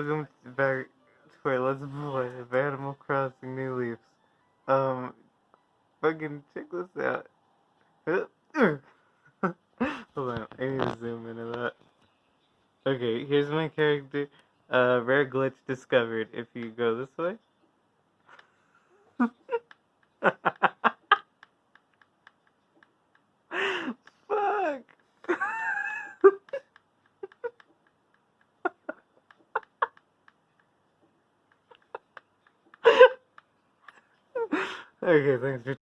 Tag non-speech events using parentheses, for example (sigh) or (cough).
welcome back. Wait, let's play Animal Crossing New Leaves. Um, fucking check this out. (laughs) Hold on, I need to zoom into that. Okay, here's my character. Uh, rare glitch discovered. If you go this way. Okay, thanks.